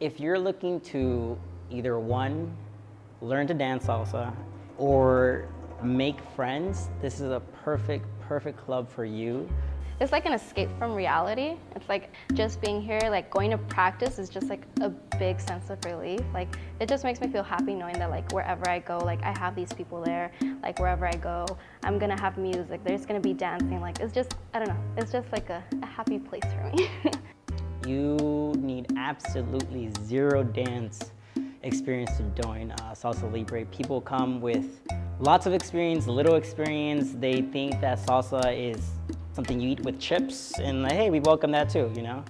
If you're looking to either one, learn to dance salsa, or make friends, this is a perfect, perfect club for you. It's like an escape from reality. It's like just being here, like going to practice is just like a big sense of relief. Like it just makes me feel happy knowing that like wherever I go, like I have these people there. Like wherever I go, I'm gonna have music. There's gonna be dancing. Like it's just, I don't know. It's just like a, a happy place for me. absolutely zero dance experience to join uh, Salsa Libre. People come with lots of experience, little experience. They think that salsa is something you eat with chips and like, hey, we welcome that too, you know?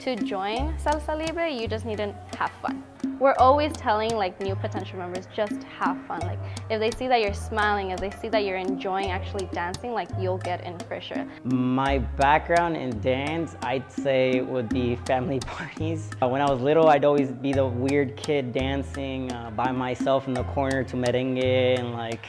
To join Salsa Libre, you just need to have fun. We're always telling like new potential members, just have fun. Like if they see that you're smiling, if they see that you're enjoying actually dancing, like you'll get in for sure. My background in dance, I'd say would be family parties. Uh, when I was little, I'd always be the weird kid dancing uh, by myself in the corner to merengue and like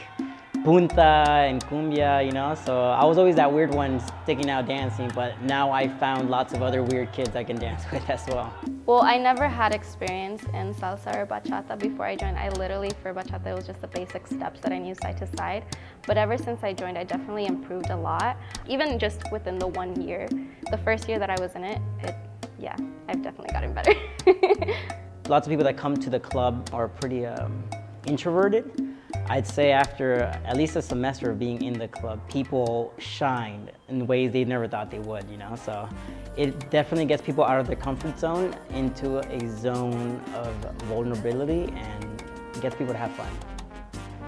punta and cumbia, you know? So I was always that weird one sticking out dancing, but now I found lots of other weird kids I can dance with as well. Well, I never had experience in salsa or bachata before I joined. I literally, for bachata, it was just the basic steps that I knew side to side. But ever since I joined, I definitely improved a lot. Even just within the one year, the first year that I was in it, it yeah, I've definitely gotten better. lots of people that come to the club are pretty um, introverted. I'd say after at least a semester of being in the club, people shined in ways they never thought they would, you know? So it definitely gets people out of their comfort zone into a zone of vulnerability and gets people to have fun.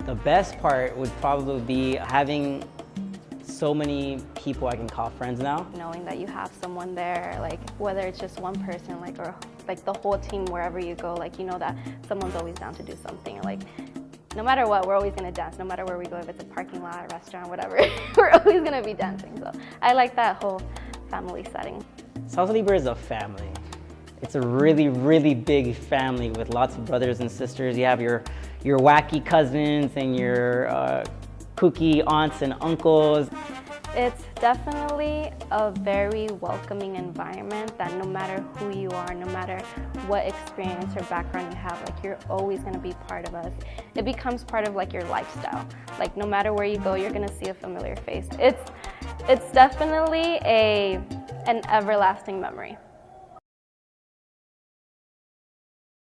The best part would probably be having so many people I can call friends now. Knowing that you have someone there, like whether it's just one person, like or like the whole team wherever you go, like you know that someone's always down to do something. Like no matter what, we're always gonna dance, no matter where we go, if it's a parking lot, a restaurant, whatever, we're always gonna be dancing. So I like that whole family setting. Salsa Libre is a family. It's a really, really big family with lots of brothers and sisters. You have your, your wacky cousins and your uh, kooky aunts and uncles. It's definitely a very welcoming environment that no matter who you are, no matter what experience or background you have, like you're always gonna be part of us. It becomes part of like your lifestyle. Like no matter where you go, you're gonna see a familiar face. It's, it's definitely a, an everlasting memory.